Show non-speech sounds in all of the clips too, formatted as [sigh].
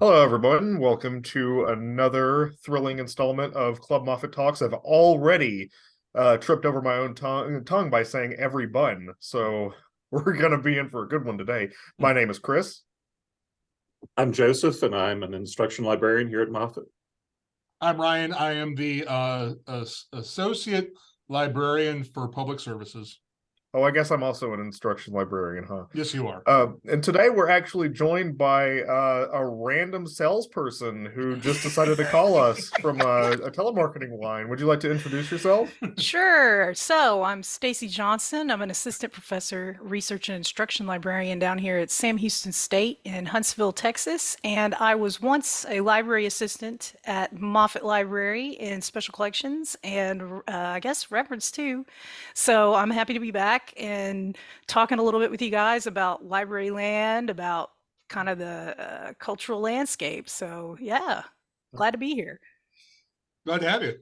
Hello, everyone. Welcome to another thrilling installment of Club Moffett Talks. I've already uh, tripped over my own tongue, tongue by saying every bun, so [laughs] we're going to be in for a good one today. My name is Chris. I'm Joseph, and I'm an instruction librarian here at Moffett. I'm Ryan. I am the uh, as- associate librarian for public services. Oh, I guess I'm also an instruction librarian, huh? Yes, you are. Uh, and today we're actually joined by uh, a random salesperson who just decided to call us [laughs] from a, a telemarketing line. Would you like to introduce yourself? Sure. So I'm Stacy Johnson. I'm an assistant professor, research and instruction librarian down here at Sam Houston State in Huntsville, Texas. And I was once a library assistant at Moffett Library in special collections and uh, I guess reference too. So I'm happy to be back and talking a little bit with you guys about library land, about kind of the uh, cultural landscape. So yeah, glad to be here. Glad to have you.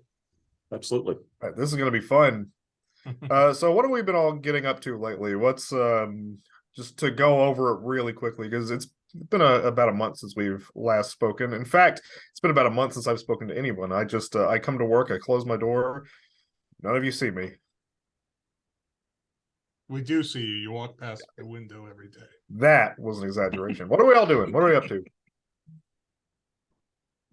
Absolutely. All right, this is going to be fun. [laughs] uh, so what have we been all getting up to lately? What's um just to go over it really quickly because it's been a, about a month since we've last spoken. In fact, it's been about a month since I've spoken to anyone. I just uh, I come to work, I close my door, none of you see me. We do see you. You walk past the window every day. That was an exaggeration. what are we all doing? What are we up to?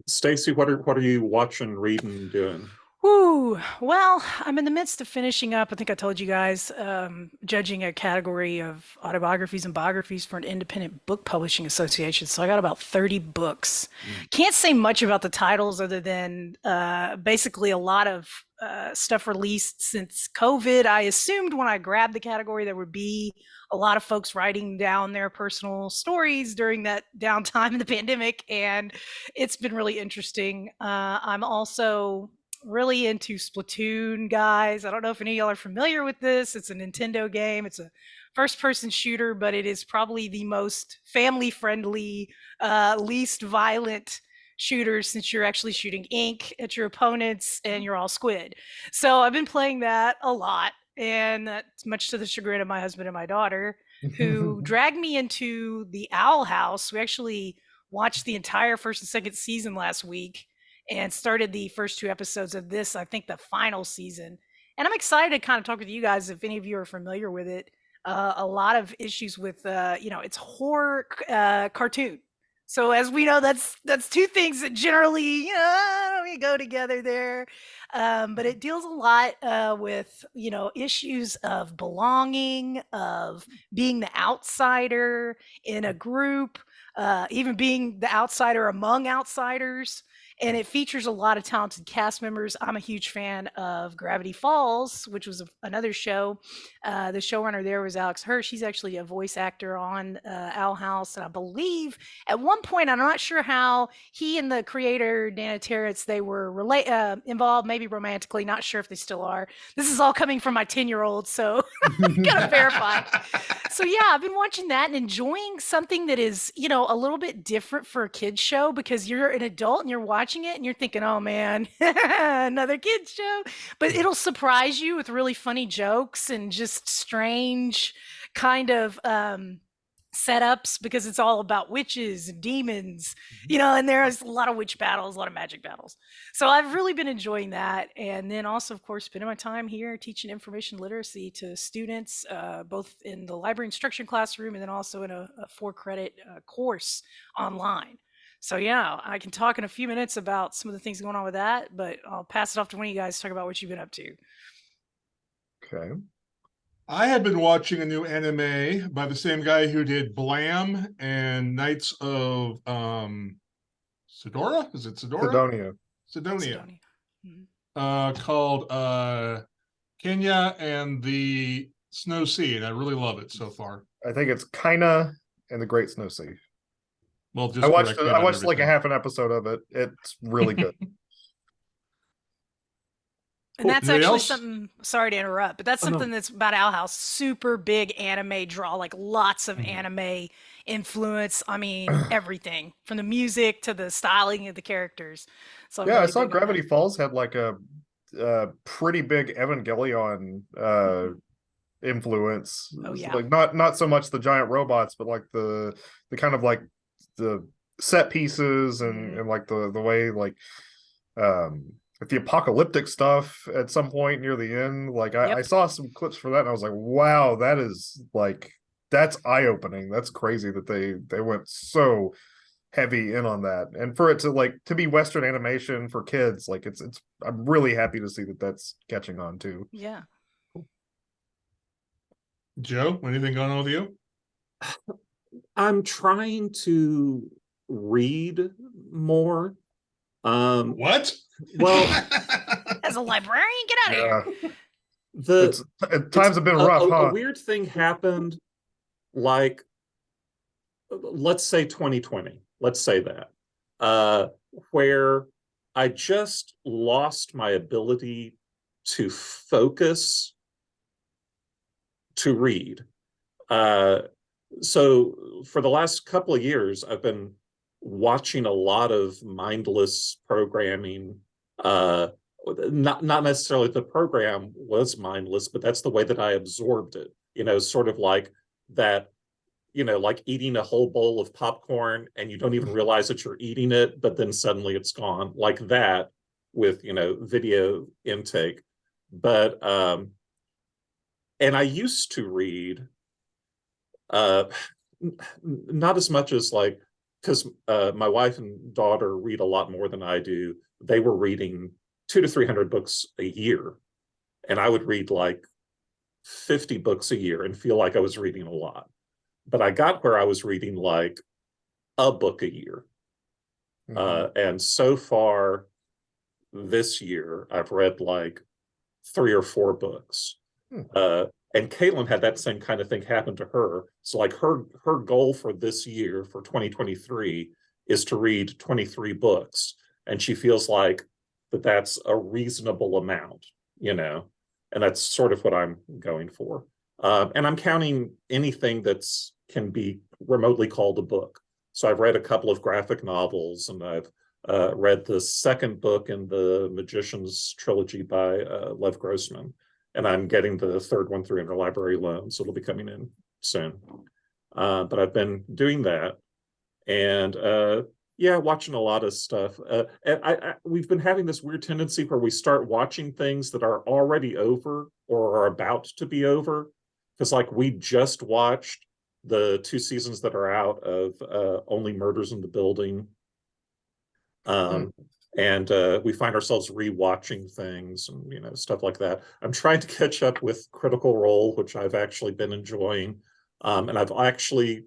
Stacy, what are what are you watching, reading, doing? Woo! Well, I'm in the midst of finishing up. I think I told you guys, um, judging a category of autobiographies and biographies for an independent book publishing association. So I got about 30 books. Can't say much about the titles other than uh, basically a lot of uh, stuff released since COVID. I assumed when I grabbed the category there would be a lot of folks writing down their personal stories during that [laughs] downtime in the pandemic, and it's been really interesting. Uh, I'm also really into Splatoon, guys. I don't know if any of y'all are familiar with this. It's a Nintendo game. It's a first-person shooter, but it is probably the most family-friendly, uh, least violent shooter since you're actually shooting ink at your opponents and you're all squid. So I've been playing that a lot, and that's much to the chagrin of my husband and my daughter, who [laughs] dragged me into the Owl House. We actually watched the entire first and second season last week and started the first two episodes of this, I think the final season. And I'm excited to kind of talk with you guys if any of you are familiar with it. Uh, a lot of issues with, uh, you know, it's horror uh, cartoon. So as we know, that's that's two things that generally, you know, we go together there. Um, but it deals a lot uh, with, you know, issues of belonging, of being the outsider in a group, uh, even being the outsider among outsiders and it features a lot of talented cast members. I'm a huge fan of Gravity Falls, which was a, another show. Uh, the showrunner there was Alex Hirsch. He's actually a voice actor on uh, Owl House, and I believe at one point, I'm not sure how he and the creator Dana Terrace they were relate uh, involved, maybe romantically. Not sure if they still are. This is all coming from my 10 year old, so [laughs] gotta verify. [laughs] So yeah, I've been watching that and enjoying something that is, you know, a little bit different for a kids show because you're an adult and you're watching it and you're thinking, oh man, [laughs] another kids show. But it'll surprise you with really funny jokes and just strange kind of um, setups because it's all about witches and demons, you know, and there's a lot of witch battles, a lot of magic battles. So I've really been enjoying that. And then also, of course, spending my time here teaching information literacy to students, uh, both in the library instruction classroom and then also in a, a four credit uh, course online. So yeah, I can talk in a few minutes about some of the things going on with that, but I'll pass it off to one of you guys to talk about what you've been up to. Okay. I have been watching a new anime by the same guy who did Blam and Knights of um Sidora. Is it Sidora? Sidonia. Sidonia. Sidonia. Mhm. Uh, called uh Kaina and the Snow Sea, and I really love it so far. I think it's Kaina and the Great Snow Sea. Well, just I watched it, I on watched like a half an episode of it. It's really good. [laughs] And that's Anybody actually else? something, sorry to interrupt, but that's Oh, no. something that's about Owl House. Super big anime draw, like lots of Mhm. anime influence. I mean, [clears throat] everything from the music to the styling of the characters. So I'm yeah, I saw big on that. Gravity Falls had like a, uh pretty big Evangelion uh influence. Oh, yeah. Like not not so much the giant robots, but like the the kind of like the set pieces and, Mhm. and like the the way like um the apocalyptic stuff at some point near the end. Like I, Yep. I saw some clips for that and I was like, wow, that is like that's eye opening. That's crazy that they they went so heavy in on that and for it to like to be western animation for kids like it's it's i'm really happy to see that that's catching on too Yeah. Joe, anything going on with you? I'm trying to read more. Um, What? Well, [laughs] As a librarian, get out of yeah here. the it's times have been a- rough a, huh a weird thing happened, like let's say 2020. Let's say that, uh, where I just lost my ability to focus to read. Uh, so for the last couple of years, I've been watching a lot of mindless programming. Uh, not not necessarily the program was mindless, but that's the way that I absorbed it. You know, sort of like that. You know, like eating a whole bowl of popcorn and you don't even realize that you're eating it, but then suddenly it's gone. Like that with you know video intake. But um, and I used to read uh not as much as like because uh my wife and daughter read a lot more than I do. They were reading two to three hundred books a year, and I would read like fifty books a year and feel like I was reading a lot. But I got where I was reading like a book a year, Mhm. uh, and so far this year I've read like three or four books. Hmm. Uh, and Caitlin had that same kind of thing happen to her. So like her her goal for this year for 2023 is to read 23 books, and she feels like that that's a reasonable amount, you know, and that's sort of what I'm going for. Um, and I'm counting anything that's can be remotely called a book. So I've read a couple of graphic novels, and I've uh, read the second book in the Magician's trilogy by uh, Lev Grossman, and I'm getting the third one through interlibrary loan, so it'll be coming in soon. Uh, but I've been doing that, and uh, yeah, watching a lot of stuff. Uh, and I, I we've been having this weird tendency where we start watching things that are already over or are about to be over, because like we just watched the two seasons that are out of uh, Only Murders in the Building um and uh we find ourselves rewatching things and you know stuff like that. I'm trying to catch up with critical role which i've actually been enjoying um and i've actually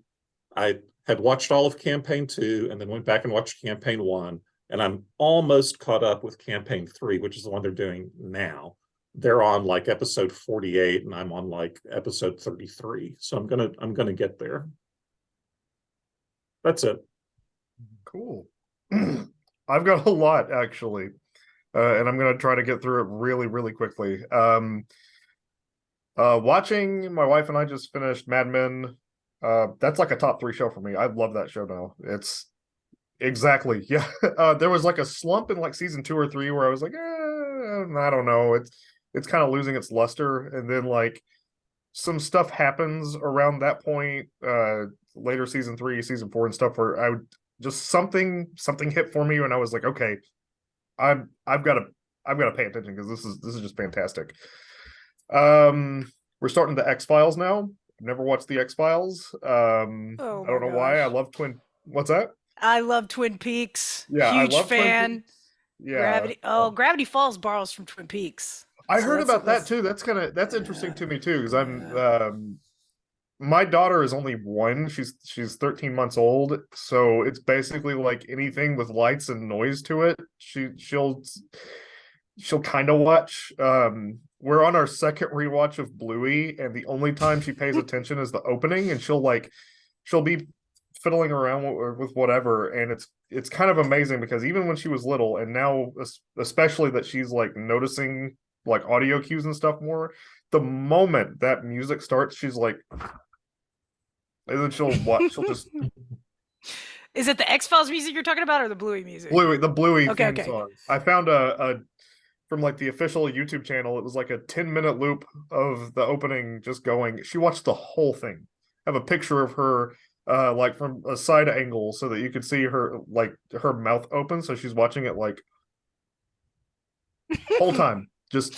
i had watched all of campaign two and then went back and watched campaign one and i'm almost caught up with campaign three which is the one they're doing now. They're on like episode 48 and i'm on like episode 33 so i'm gonna i'm gonna get there. That's it. Cool [clears throat] i've got a lot actually uh, and i'm gonna try to get through it really really quickly. Um uh watching my wife and i just finished mad men uh that's like a top three show for me. I love that show now it's exactly [laughs] yeah uh there was like a slump in like season two or three where i was like eh, i don't know. It's it's kind of losing its luster and then like some stuff happens around that point uh later season three season four and stuff where i would just something something hit for me and i was like okay i'm i've got to i've got to pay attention because this is this is just fantastic um we're starting the x files now i've never watched the x files um Oh i don't know why i love twin what's that I love Twin Peaks. yeah Huge i love Twin fan. Peaks. yeah Gravity. Oh, um, Gravity Falls borrows from Twin Peaks. I So heard about that too. That's kind of that's interesting to me too because I'm Yeah. um my daughter is only one. She's she's 13 months old, so it's basically like anything with lights and noise to it. She she'll she'll kind of watch. Um we're on our second rewatch of Bluey and the only time she pays [laughs] attention is the opening and she'll like she'll be fiddling around with, with whatever and it's it's kind of amazing because even when she was little and now especially that she's like noticing like audio cues and stuff more the moment that music starts she's like and then she'll watch she'll just [laughs] Is it the X Files music you're talking about, or the Bluey music? bluey the bluey Okay, theme okay. song. I found a, a from like the official youtube channel it was like a 10 minute loop of the opening just going. She watched the whole thing. I have a picture of her uh like from a side angle so that you could see her like her mouth open so she's watching it like whole [laughs] time. Just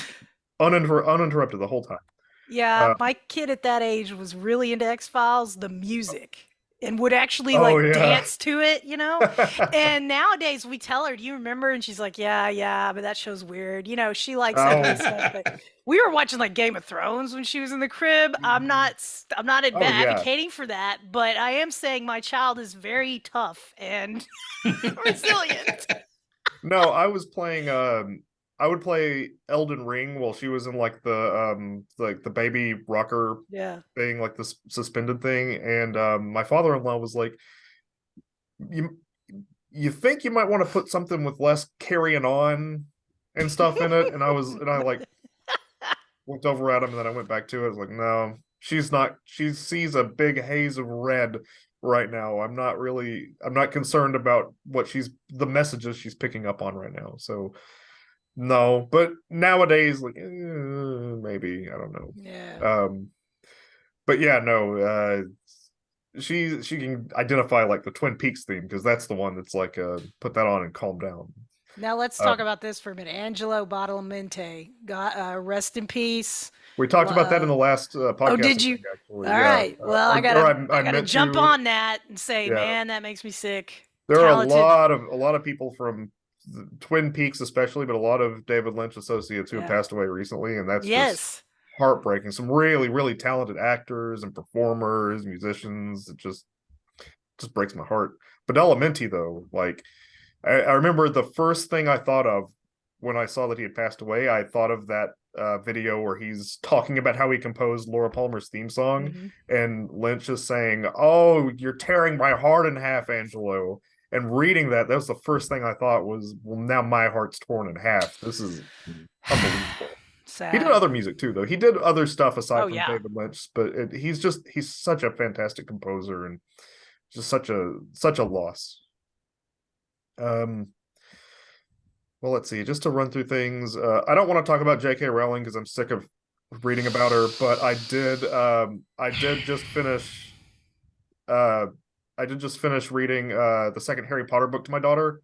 uninter- uninterrupted the whole time Yeah, Uh, my kid at that age was really into X Files, the music, and would actually Oh, like yeah. dance to it, you know? [laughs] and nowadays we tell her, "Do you remember?" And she's like, "Yeah, yeah, but that show's weird." You know, she likes that kind of stuff. But we were watching like Game of Thrones when she was in the crib. I'm not, s- I'm not Oh, yeah. advocating for that, but I am saying my child is very tough and [laughs] [laughs] resilient. no i was playing um i would play elden ring while she was in like the um like the baby rocker Yeah. thing like this suspended thing and um my father-in-law was like you you think you might want to put something with less carrying on and stuff in it? And i was and i like [laughs] looked over at him and then i went back to it. I was like no she's not she sees a big haze of red right now. I'm not really i'm not concerned about what she's the messages she's picking up on right now. So no but nowadays like eh, maybe i don't know Yeah. um but yeah no uh she she can identify like the twin peaks theme because that's the one that's like uh put that on and calm down Now let's uh, talk about this for a minute. Angelo Badalamenti, God, uh, rest in peace. we talked about that in the last uh, podcast Oh, did you? think, actually. All yeah. right. Uh, Well, I gotta, I, I gotta jump to- on that and say, Yeah. man, that makes me sick. there talented. are a lot of a lot of people from twin peaks especially but a lot of david lynch associates who have passed away recently and that's just yes. heartbreaking some really really talented actors and performers musicians it just just breaks my heart Badalamenti though like I, I remember the first thing i thought of when i saw that he had passed away i thought of that uh, video where he's talking about how he composed laura palmer's theme song Mhm. and lynch is saying oh you're tearing my heart in half angelo and reading that that was the first thing i thought was well now my heart's torn in half this is [sighs] unbelievable Sad. he did other music too, though. He did other stuff aside Oh, from yeah. David Lynch, but it, he's just he's such a fantastic composer and just such a such a loss. Um. Well, let's see. Just to run through things, uh, I don't want to talk about J.K. Rowling because I'm sick of reading about her. But I did. Um, I did just finish. Uh, I did just finish reading uh the second Harry Potter book to my daughter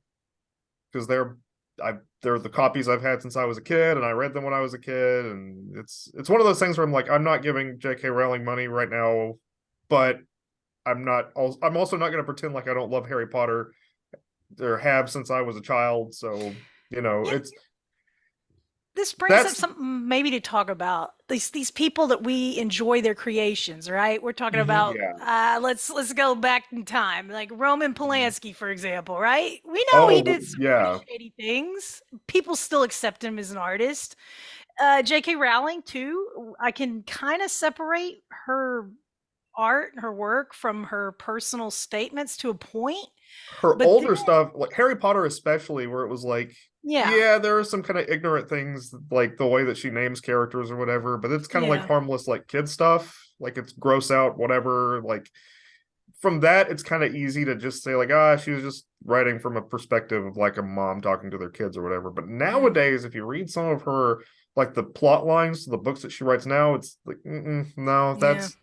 because they're I they're the copies I've had since I was a kid, and I read them when I was a kid, and it's it's one of those things where I'm like, I'm not giving J.K. Rowling money right now, but I'm not. I'm also not going to pretend like I don't love Harry Potter, or have since I was a child. So you know, it's this brings up something maybe to talk about these these people that we enjoy their creations right we're talking Mhm. about Yeah. uh let's let's go back in time like roman polanski for example right we know he Oh, did some yeah. shady things people still accept him as an artist uh jk rowling too i can kind of separate her art and her work from her personal statements to a point her But older then- stuff, like Harry Potter, especially, where it was like, yeah yeah, there are some kind of ignorant things, like the way that she names characters or whatever, but it's kind of like harmless, like kid stuff, like it's gross out, whatever. Like from that, it's kind of easy to just say, like, ah, she was just writing from a perspective of like a mom talking to their kids or whatever. But nowadays, if you read some of her, like the plot lines to the books that she writes now, it's like, no, Yeah. that's,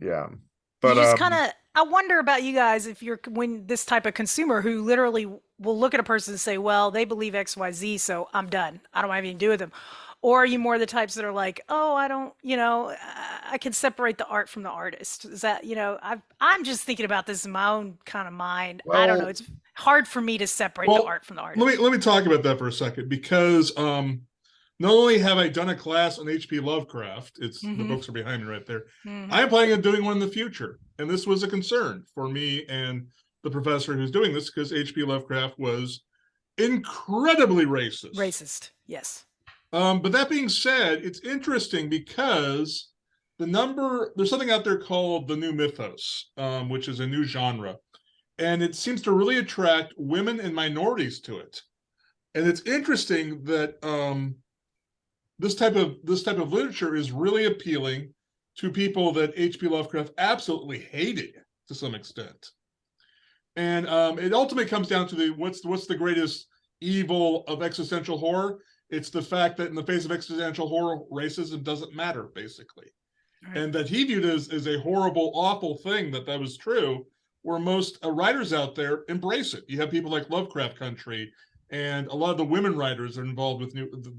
yeah. But you just um, kind of i wonder about you guys if you're when this type of consumer who literally will look at a person and say well they believe xyz so i'm done i don't have anything to do with them or are you more the types that are like oh i don't you know i can separate the art from the artist is that you know i i'm just thinking about this in my own kind of mind i don't know it's hard for me to separate the art from the artist Let me let me talk about that for a second because um not only have I done a class on H.P. Lovecraft, it's the Mhm. books are behind me right there. Mhm. I am planning on doing one in the future, and this was a concern for me and the professor who's doing this because H.P. Lovecraft was incredibly racist. racist yes Um, but that being said, it's interesting because the number there's something out there called the new mythos, um, which is a new genre, and it seems to really attract women and minorities to it. And it's interesting that um, this type of this type of literature is really appealing to people that H.P. Lovecraft absolutely hated to some extent. And um, it ultimately comes down to the what's what's the greatest evil of existential horror? It's the fact that in the face of existential horror, racism doesn't matter, basically. Right. and that he viewed as, as a horrible, awful thing that that was true, where most uh, writers out there embrace it. You have people like Lovecraft Country, and a lot of the women writers are involved with new the-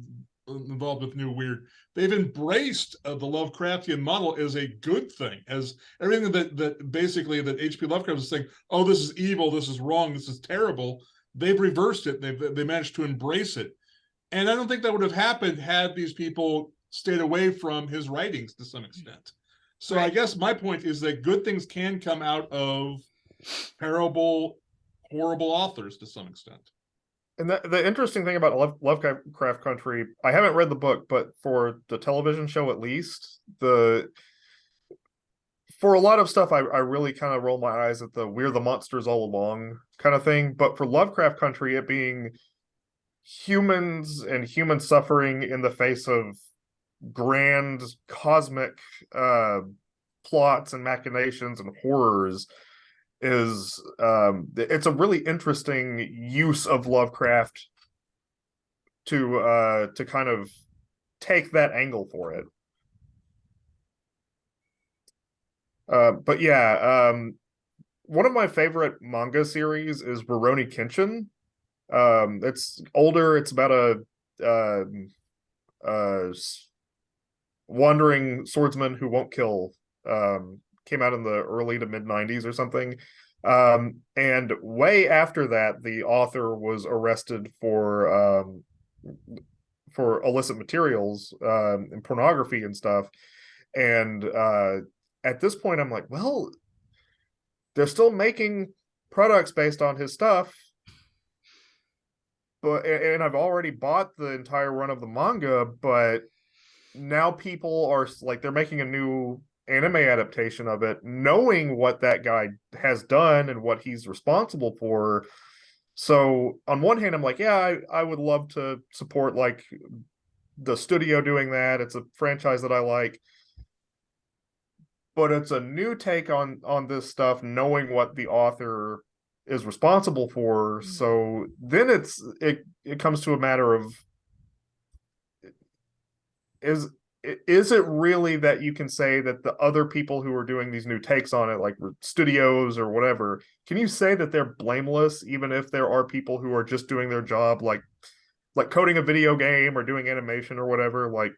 involved with new weird. They've embraced uh, the Lovecraftian model as a good thing, as everything that that basically that H.P. Lovecraft is saying, oh, this is evil, this is wrong, this is terrible. They've reversed it. They've they managed to embrace it, and I don't think that would have happened had these people stayed away from his writings to some extent. So I guess my point is that good things can come out of terrible, horrible authors to some extent. And the, the interesting thing about Love, Lovecraft Country, I haven't read the book, but for the television show at least, the for a lot of stuff, I, I really kind of roll my eyes at the we're the monsters all along kind of thing. But for Lovecraft Country, it being humans and human suffering in the face of grand cosmic uh plots and machinations and horrors is um it's a really interesting use of Lovecraft to uh to kind of take that angle for it. Uh but yeah, um one of my favorite manga series is Rurouni Kenshin. Um it's older, it's about a uh uh wandering swordsman who won't kill um came out in the early to mid 90s or something. Um and way after that the author was arrested for um for illicit materials um and pornography and stuff. And uh at this point i'm like well they're still making products based on his stuff. But and i've already bought the entire run of the manga but now people are like they're making a new anime adaptation of it knowing what that guy has done and what he's responsible for. So on one hand i'm like yeah i, I would love to support like the studio doing that. It's a franchise that i like. But it's a new take on on this stuff knowing what the author is responsible for. Mm. so then it's it it comes to a matter of is is it really that you can say that the other people who are doing these new takes on it like studios or whatever can you say that they're blameless even if there are people who are just doing their job like like coding a video game or doing animation or whatever like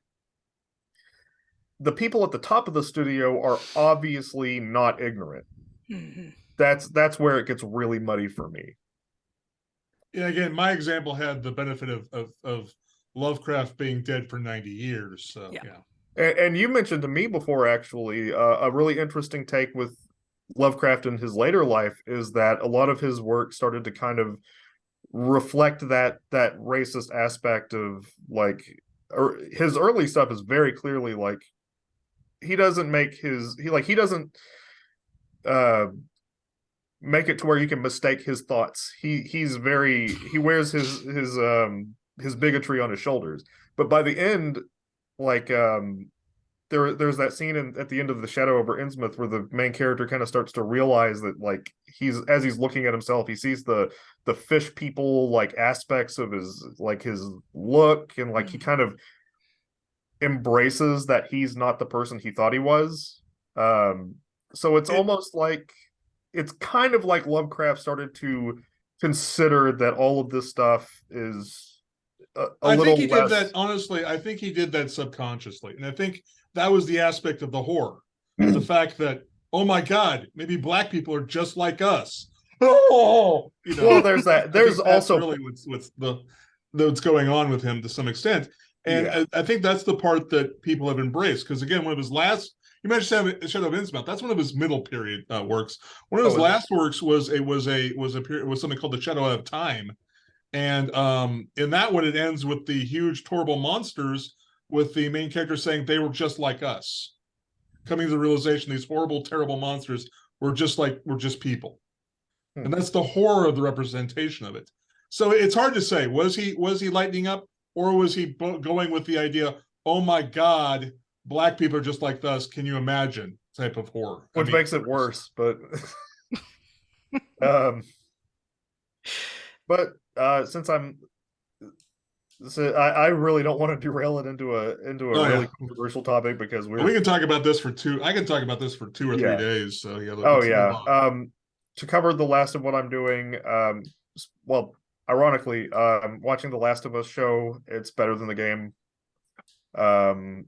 the people at the top of the studio are obviously not ignorant Mhm. that's that's where it gets really muddy for me Yeah, again, my example had the benefit of of, of Lovecraft being dead for 90 years. So Yeah. yeah. And, and you mentioned to me before, actually, uh, a really interesting take with Lovecraft in his later life is that a lot of his work started to kind of reflect that that racist aspect of like, or his early stuff is very clearly like he doesn't make his he like he doesn't uh make it to where you can mistake his thoughts. He he's very he wears his his um his bigotry on his shoulders. But by the end, like um there there's that scene in, at the end of the shadow over innsmouth where the main character kind of starts to realize that like he's as he's looking at himself he sees the the fish people like aspects of his like his look and like he kind of embraces that he's not the person he thought he was um so it's It- almost like it's kind of like lovecraft started to consider that all of this stuff is a, a I little think he less... did that honestly. I think he did that subconsciously, and I think that was the aspect of the horror, the [clears throat] fact that oh my god, maybe black people are just like us. Oh, [laughs] you know. well there's that there's also really what's what's the what's going on with him to some extent, and Yeah. I, I think that's the part that people have embraced. Because again, one of his last you mentioned Shadow Shadow of Innsmouth. That's one of his middle period uh, works. One of his Oh, last works was a was a was a period was something called the Shadow of Time, and um in that one it ends with the huge horrible monsters with the main character saying they were just like us, coming to the realization these horrible terrible monsters were just like we're just people. Hmm. and that's the horror of the representation of it. So it's hard to say was he was he lightening up or was he going with the idea oh my god black people are just like us can you imagine? type of horror. I which mean, makes it worse but [laughs] um but uh since i'm So I, I really don't want to derail it into a into a Oh, really yeah. controversial topic because we're we can talk about this for two. I can talk about this for two or three Yeah. days. So yeah. Oh yeah. Um to cover the last of what I'm doing, um well, ironically, um watching the Last of Us show, it's better than the game. Um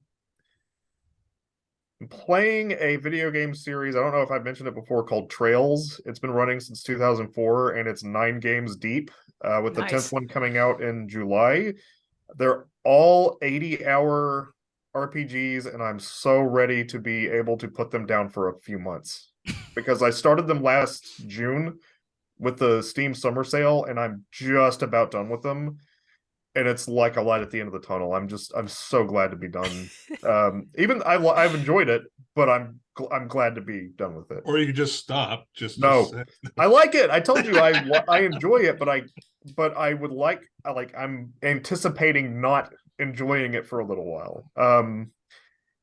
playing a video game series, I don't know if I've mentioned it before, called Trails. It's been running since 2004 and it's nine games deep, uh with the Nice. 10th one coming out in July. They're all 80 hour RPGs, and I'm so ready to be able to put them down for a few months [laughs] because I started them last June with the Steam summer sale, and I'm just about done with them. And it's like a light at the end of the tunnel. I'm just, I'm so glad to be done. [laughs] um, even I I've enjoyed it, but I'm, gl- I'm glad to be done with it. or you could just stop. Just No. [laughs] I like it. I told you I [laughs] I enjoy it, but I, but I would like, I like, I'm anticipating not enjoying it for a little while. Um,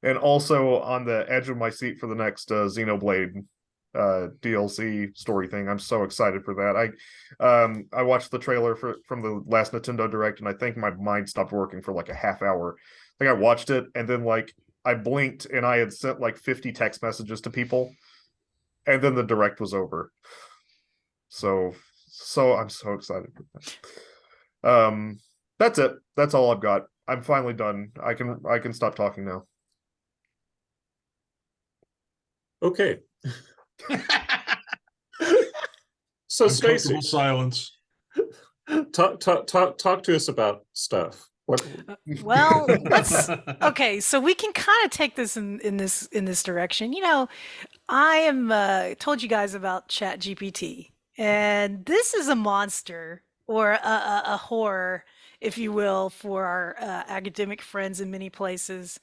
and also on the edge of my seat for the next uh, Xenoblade uh DLC story thing. I'm so excited for that. I um I watched the trailer for from the last Nintendo Direct and I think my mind stopped working for like a half hour. I think I watched it and then like I blinked and I had sent like 50 text messages to people and then the direct was over. So so I'm so excited that. Um that's it. That's all I've got. I'm finally done. I can I can stop talking now. Okay, [laughs] [laughs] so Stacy, Uncomfortable silence. talk talk talk talk to us about stuff. What Well, let's [laughs] okay so we can kind of take this in, in this in this direction you know i am uh told you guys about chat gpt and this is a monster or a, a, a horror if you will for our uh, academic friends in many places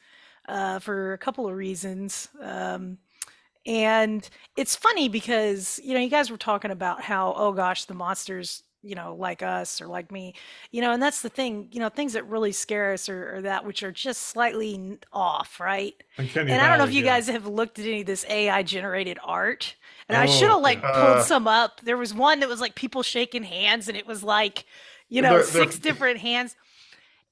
uh, for a couple of reasons um, and it's funny because you know you guys were talking about how oh gosh the monsters you know like us or like me you know and that's the thing you know things that really scare us are, are that which are just slightly off right Uncanny and i don't know if you yeah. guys have looked at any of this ai generated art and i should Oh, have like pulled Uh, some up there was one that was like people shaking hands and it was like you know 6 different hands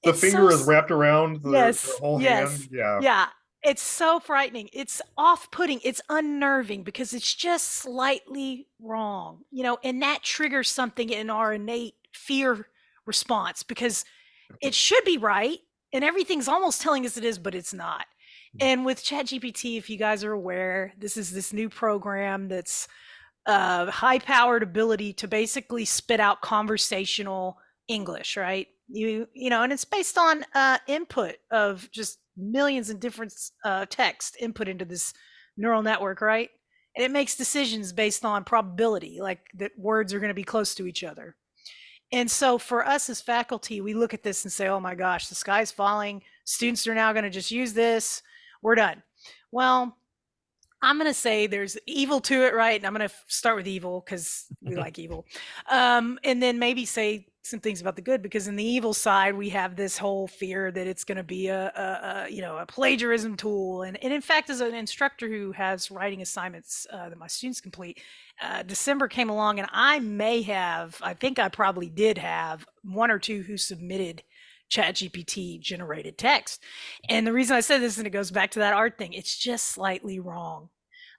The It's so finger is wrapped around the, the whole yes, hand. Yeah. yeah, it's so frightening. It's off-putting. It's unnerving because it's just slightly wrong, you know, and that triggers something in our innate fear response because it [laughs] should be right and everything's almost telling us it is, but it's not. And with ChatGPT, if you guys are aware, this is this new program that's uh, high-powered ability to basically spit out conversational English, right? You you know, and it's based on uh, input of just millions of different uh, text input into this neural network, right? And it makes decisions based on probability, like that words are going to be close to each other. And so for us as faculty, we look at this and say, "Oh my gosh, the sky's falling. Students are now going to just use this. We're done." Well, I'm going to say there's evil to it, right? And I'm going to start with evil because we [laughs] like evil. Um, and then maybe say some things about the good because in the evil side we have this whole fear that it's going to be a, a, a you know a plagiarism tool and, and in fact as an instructor who has writing assignments uh, that my students complete uh, december came along and i may have i think i probably did have one or two who submitted chat gpt generated text. And the reason i said this and it goes back to that art thing it's just slightly wrong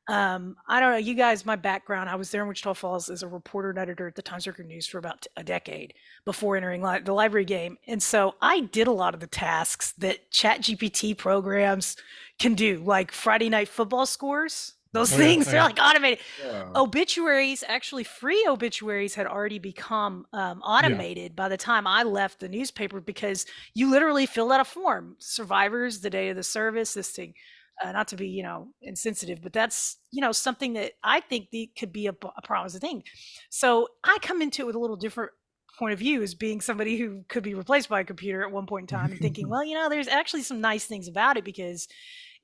um, I don't know, you guys, my background, I was there in Wichita Falls as a reporter and editor at the Times Record News for about a decade before entering li- the library game. And so I did a lot of the tasks that Chat GPT programs can do, like Friday night football scores. Those Oh, things, oh, they're yeah. like automated. Yeah. Obituaries, actually, free obituaries had already become um, automated by the time I left the newspaper because you literally filled out a form. Survivors, the day of the service, this thing uh, not to be you know insensitive but that's you know something that i think the, could be a, a promising thing. So i come into it with a little different point of view as being somebody who could be replaced by a computer at one point in time and thinking [laughs] well you know there's actually some nice things about it because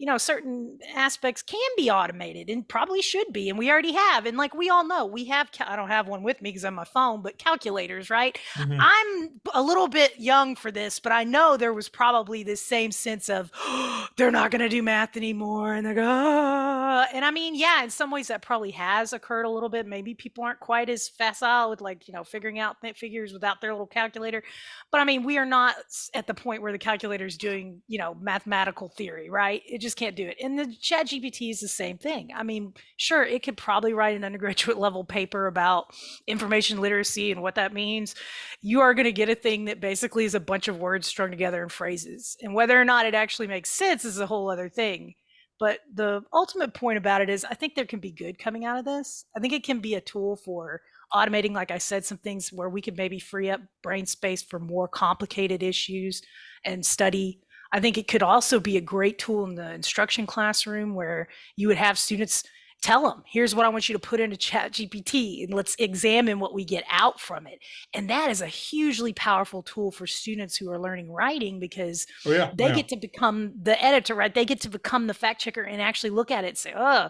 you know, certain aspects can be automated and probably should be. And we already have. And like we all know, we have, I don't have one with me because I'm my phone, but calculators, right? Mhm. I'm a little bit young for this, but I know there was probably this same sense of [gasps] they're not going to do math anymore. And they're going, ah. and I mean, yeah, in some ways that probably has occurred a little bit. Maybe people aren't quite as facile with like, you know, figuring out th- figures without their little calculator. But I mean, we are not at the point where the calculator is doing, you know, mathematical theory, right? It just can't do it. And the chat GPT is the same thing. I mean, sure, it could probably write an undergraduate level paper about information literacy and what that means. You are going to get a thing that basically is a bunch of words strung together in phrases. And whether or not it actually makes sense is a whole other thing. But the ultimate point about it is I think there can be good coming out of this. I think it can be a tool for automating, like I said, some things where we could maybe free up brain space for more complicated issues and study. I think it could also be a great tool in the instruction classroom where you would have students tell them, here's what I want you to put into chat GPT and let's examine what we get out from it. And that is a hugely powerful tool for students who are learning writing because Oh, yeah. they yeah. get to become the editor, right? They get to become the fact checker and actually look at it and say, oh.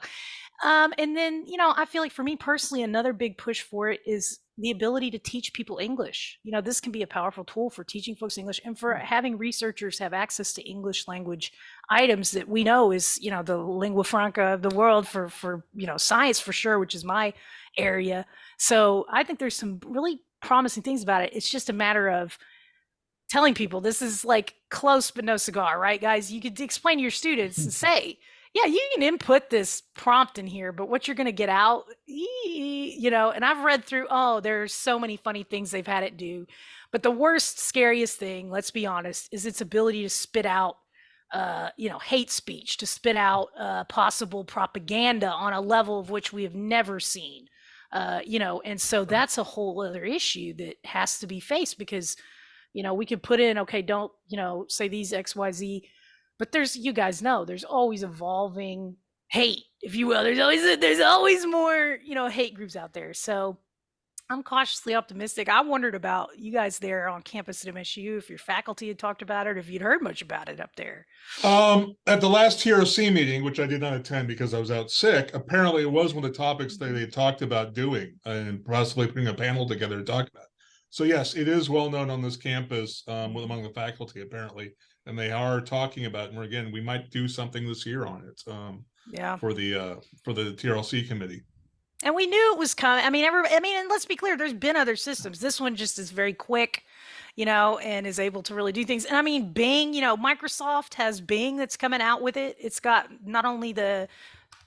Um, and then, you know, I feel like for me personally, another big push for it is the ability to teach people English. You know, this can be a powerful tool for teaching folks English and for mm. having researchers have access to English language items that we know is, you know, the lingua franca of the world for for, you know, science for sure, which is my area. So I think there's some really promising things about it. It's just a matter of telling people this is like close but no cigar, right, guys? You could explain to your students and [laughs] say, yeah, you can input this prompt in here, but what you're going to get out, you know, and I've read through, oh, there's so many funny things they've had it do. But the worst, scariest thing, let's be honest, is its ability to spit out, uh, you know, hate speech, to spit out uh, possible propaganda on a level of which we have never seen. Uh, you know, and so that's a whole other issue that has to be faced because, you know, we could put in, okay, don't, you know, say these XYZ but there's you guys know there's always evolving hate if you will. There's always there's always more you know hate groups out there. So i'm cautiously optimistic. I wondered about you guys there on campus at msu if your faculty had talked about it if you'd heard much about it up there. Um, at the last TRC meeting, which I did not attend because I was out sick, apparently it was one of the topics that they talked about doing and possibly putting a panel together to talk about. So yes, it is well known on this campus, um, with among the faculty apparently, and they are talking about, and again, we might do something this year on it, um, yeah. for the, uh, for the TRC committee. and we knew it was coming. I mean every i mean and let's be clear there's been other systems. This one just is very quick you know and is able to really do things. And i mean bing you know microsoft has bing that's coming out with it. It's got not only the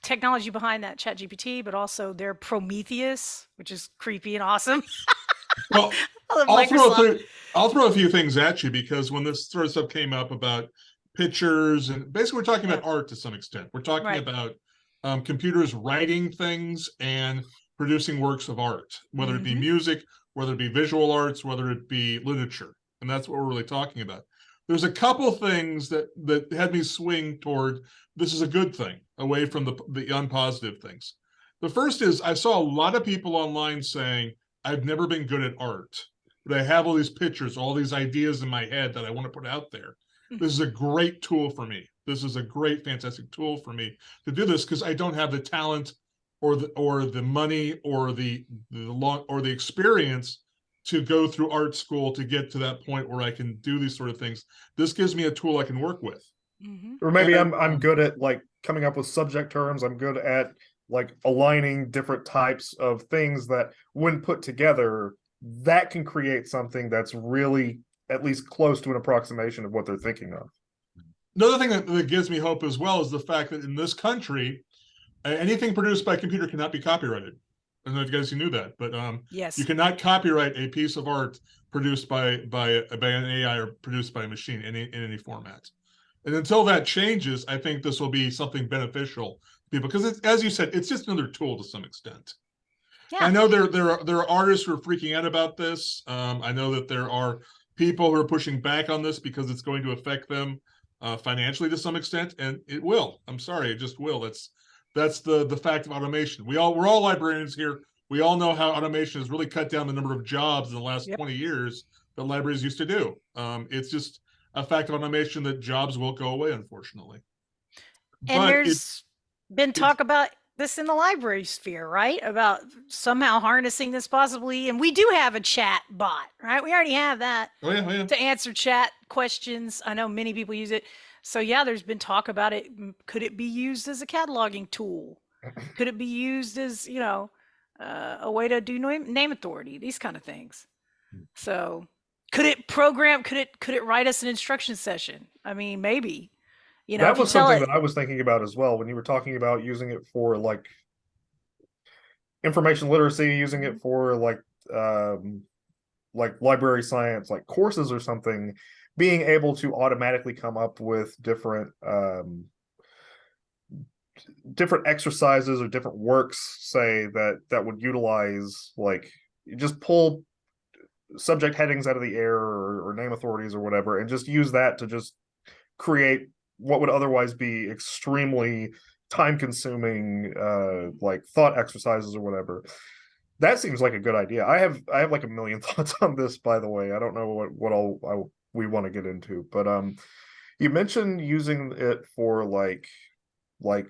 technology behind that chat gpt but also their prometheus which is creepy and awesome [laughs] Well, [laughs] I'll throw, through, I'll throw a few things at you because when this sort of stuff came up about pictures and basically we're talking about art to some extent. We're talking Right. about um, computers writing things and producing works of art, whether it be Mhm. music, whether it be visual arts, whether it be literature. And that's what we're really talking about. There's a couple things that that had me swing toward this is a good thing away from the the unpositive things. The first is I saw a lot of people online saying, I've never been good at art, but I have all these pictures, all these ideas in my head that I want to put out there. This is a great tool for me. This is a great, fantastic tool for me to do this because I don't have the talent or the or the money or the the long or the experience to go through art school to get to that point where I can do these sort of things. This gives me a tool I can work with. Mhm. Or maybe And- I'm I'm good at like coming up with subject terms. I'm good at like aligning different types of things that when put together, that can create something that's really at least close to an approximation of what they're thinking of. Another thing that, that gives me hope as well is the fact that in this country, anything produced by computer cannot be copyrighted. I don't know if you guys knew that, but um, yes you cannot copyright a piece of art produced by by by an AI or produced by a machine in any, in any format. And until that changes, I think this will be something beneficial to people because as you said, it's just another tool to some extent. I know there there are there are artists who are freaking out about this. Um, I know that there are people who are pushing back on this because it's going to affect them uh, financially to some extent, and it will. I'm sorry, it just will. That's that's the the fact of automation. We all we're all librarians here. We all know how automation has really cut down the number of jobs in the last Yep. 20 years that libraries used to do. Um, it's just a fact of automation that jobs will go away, unfortunately. And But there's been talk about this in the library sphere, right? About somehow harnessing this possibly. And we do have a chat bot, right? We already have that Oh yeah, oh yeah. to answer chat questions. I know many people use it. So yeah, there's been talk about it. Could it be used as a cataloging tool? [clears throat] Could it be used as, you know, uh, a way to do name, name authority, these kind of things. So could it program, could it, could it write us an instruction session? I mean, maybe, you know, that was something it- that I was thinking about as well when you were talking about using it for like information literacy, using Mm-hmm. it for like um like library science, like courses or something, being able to automatically come up with different um different exercises or different works say that that would utilize like just pull subject headings out of the air or, or name authorities or whatever and just use that to just create what would otherwise be extremely time consuming uh like thought exercises or whatever. That seems like a good idea. I have i have like a million [laughs] thoughts on this by the way. I don't know what what all I, we want to get into but um you mentioned using it for like like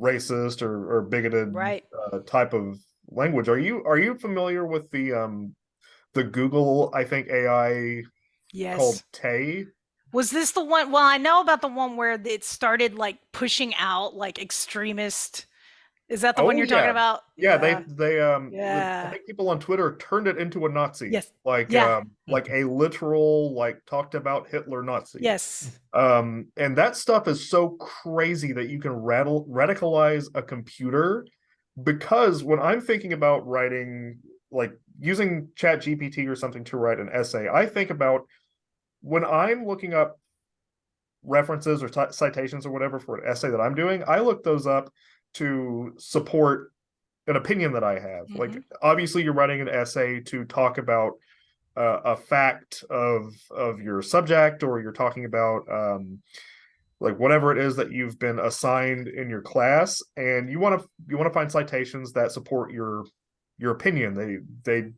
racist or, or bigoted Right. uh, type of language. Are you are you familiar with the um the google i think ai yes. called tay Was this the one? Well, I know about the one where it started like pushing out like extremist. Is that the one Oh, you're talking about? Yeah, they they um Yeah. I think people on Twitter turned it into a Nazi. Yes. Like Yeah. um like a literal like talked about Hitler Nazi. Yes. Um and that stuff is so crazy that you can rattle radicalize a computer because when I'm thinking about writing like using Chat GPT or something to write an essay, I think about when I'm looking up references or ci- citations or whatever for an essay that I'm doing, I look those up to support an opinion that I have. Like obviously you're writing an essay to talk about uh, a fact of of your subject or you're talking about um like whatever it is that you've been assigned in your class and you want to you want to find citations that support your your opinion. They they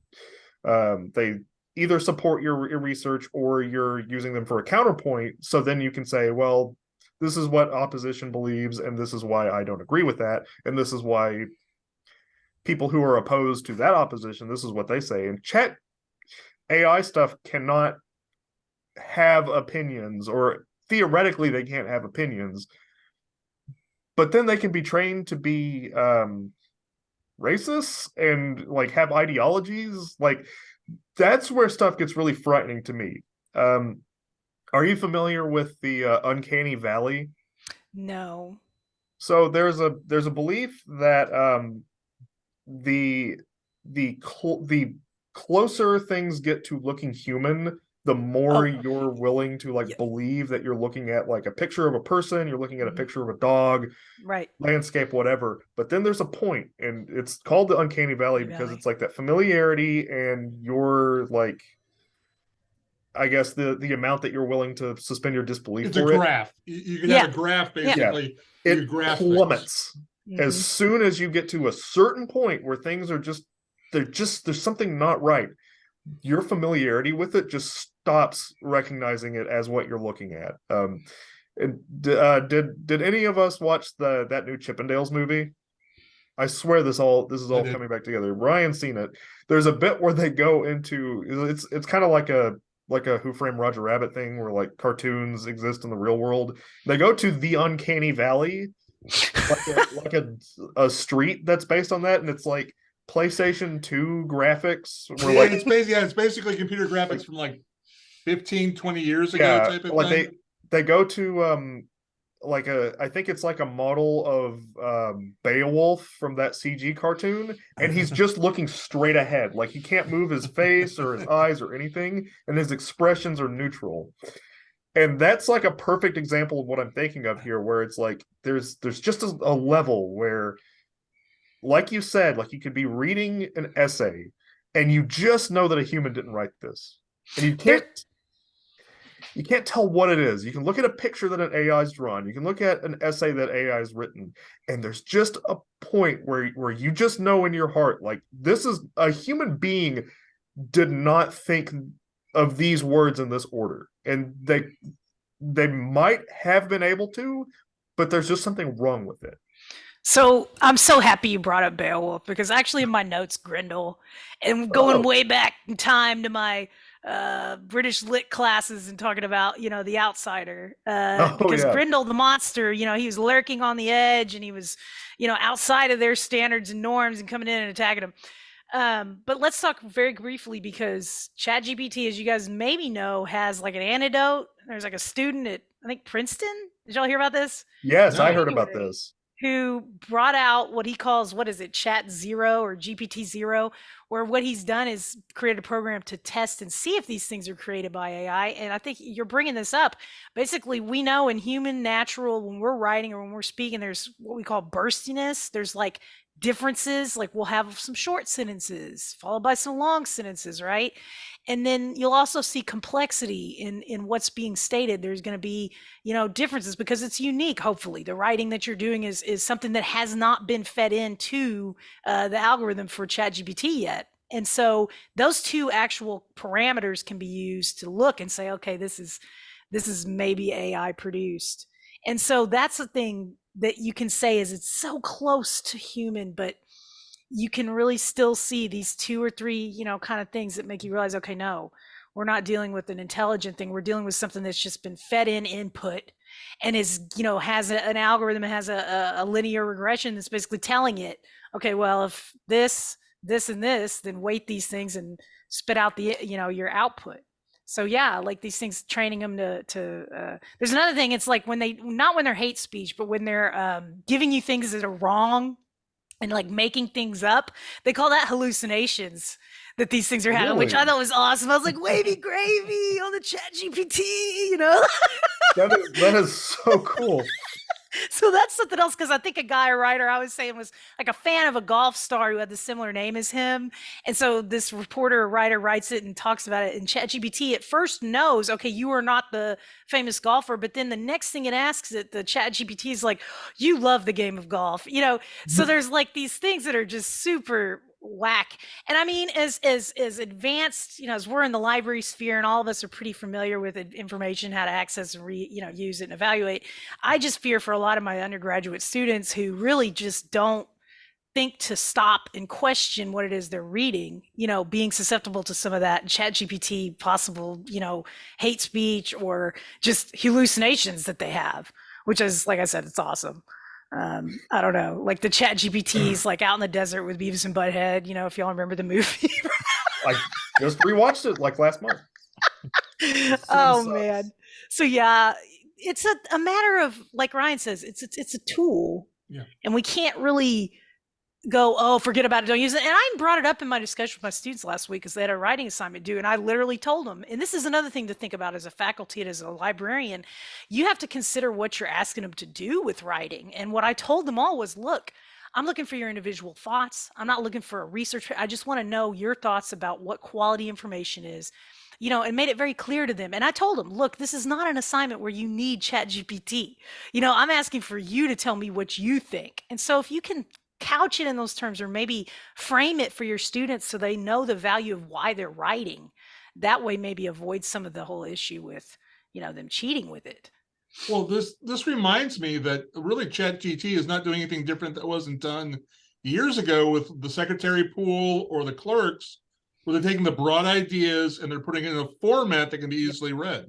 um they either support your, your research or you're using them for a counterpoint so then you can say well this is what opposition believes and this is why i don't agree with that and this is why people who are opposed to that opposition this is what they say and chat ai stuff cannot have opinions or theoretically they can't have opinions but then they can be trained to be um racist and like have ideologies like that's where stuff gets really frightening to me. Um, are you familiar with the uh, uncanny valley? No. So there's a there's a belief that um, the the cl- the closer things get to looking human, the more Oh. you're willing to like Yeah. believe that you're looking at like a picture of a person, you're looking at a Mhm. picture of a dog, Right. landscape, whatever. But then there's a point, and it's called the uncanny valley Uncanny because valley. it's like that familiarity and your like, I guess the the amount that you're willing to suspend your disbelief It's a it, graph. You, you can Yeah. have a graph basically. you it graph things. plummets Mhm. as soon as you get to a certain point where things are just they're just there's something not right. Your familiarity with it just stops recognizing it as what you're looking at. Um, and uh, did did any of us watch the that new Chip 'n Dales movie? I swear this all this is all coming back together. Ryan's seen it. There's a bit where they go into it's it's kind of like a like a Who Framed Roger Rabbit thing where like cartoons exist in the real world. They go to the uncanny valley, like a, [laughs] like a a street that's based on that, and it's like PlayStation 2 graphics. Where Yeah, like it's basically yeah, it's basically computer graphics from like 15, 20 years ago yeah, type of like thing. they they go to um like a I think it's like a model of um Beowulf from that CG cartoon, and he's [laughs] just looking straight ahead, like he can't move his face or his [laughs] eyes or anything, and his expressions are neutral. And that's like a perfect example of what I'm thinking of here, where it's like there's there's just a, a level where, like you said, like you could be reading an essay, and you just know that a human didn't write this, and you can't you can't tell what it is. You can look at a picture that an AI's drawn. You can look at an essay that AI's written, and there's just a point where where you just know in your heart, like this is a human being did not think of these words in this order, and they they might have been able to, but there's just something wrong with it. So I'm so happy you brought up Beowulf because actually in my notes, Grendel, and going Oh. way back in time to my uh, British lit classes and talking about you know the outsider uh, [laughs] Oh, because yeah. Grendel the monster, you know, he was lurking on the edge and he was you know outside of their standards and norms and coming in and attacking them. Um, but let's talk very briefly because ChatGPT, as you guys maybe know, has like an antidote. There's like a student at I think Princeton. Did y'all hear about this? Yes, I heard about this. Who brought out what he calls what is it chat zero or gpt zero where what he's done is create a program to test and see if these things are created by ai and i think you're bringing this up. Basically we know in human natural when we're writing or when we're speaking there's what we call burstiness. There's like differences like we'll have some short sentences followed by some long sentences right? And then you'll also see complexity in in what's being stated. There's going to be you know differences because it's unique hopefully. The writing that you're doing is is something that has not been fed into uh, the algorithm for ChatGPT yet. And so those two actual parameters can be used to look and say okay this is this is maybe AI produced. And so that's the thing that you can say is it's so close to human but you can really still see these two or three you know kind of things that make you realize okay no we're not dealing with an intelligent thing. We're dealing with something that's just been fed in input and is you know has a, an algorithm has a, a, a linear regression that's basically telling it okay well if this this and this then weight these things and spit out the you know your output so yeah like these things training them to to uh, there's another thing it's like when they not when they're hate speech but when they're um, giving you things that are wrong and like making things up they call that hallucinations that these things are having which i thought was awesome. I was like wavy [laughs] gravy on the chat gpt you know? That is that is so cool. So that's something else because I think a guy, a writer, I was saying was like a fan of a golf star who had the similar name as him. And so this reporter or writer writes it and talks about it. And ChatGPT at first knows, okay, you are not the famous golfer, but then the next thing it asks it, the ChatGPT is like, you love the game of golf, you know. So mm. there's like these things that are just super whack. And I mean, as as as advanced, you know, as we're in the library sphere and all of us are pretty familiar with information, how to access and re, you know, use it and evaluate. I just fear for a lot of my undergraduate students who really just don't think to stop and question what it is they're reading, you know, being susceptible to some of that chat GPT possible, you know, hate speech or just hallucinations that they have, which is, like I said, it's awesome. Um, I don't know, like the chat GPTs, [clears throat] like out in the desert with Beavis and Butthead, you know, if y'all remember the movie. [laughs] I just rewatched it like last month. oh sucks. man. So yeah, it's a, a matter of like Ryan says, it's it's, it's a tool. Yeah. And we can't really go, oh, forget about it, don't use it. And I brought it up in my discussion with my students last week because they had a writing assignment due, and I literally told them, and this is another thing to think about as a faculty and as a librarian, you have to consider what you're asking them to do with writing. And what I told them all was, look, I'm looking for your individual thoughts. I'm not looking for a research. I just want to know your thoughts about what quality information is you know, and made it very clear to them. And I told them, look, this is not an assignment where you need Chat GPT. You know, I'm asking for you to tell me what you think. And so if you can couch it in those terms or maybe frame it for your students so they know the value of why they're writing, that way maybe avoid some of the whole issue with, you know, them cheating with it. Well, this this reminds me that really Chat ChatGT is not doing anything different that wasn't done years ago with the secretary pool or the clerks, where they're taking the broad ideas and they're putting it in a format that can be easily read.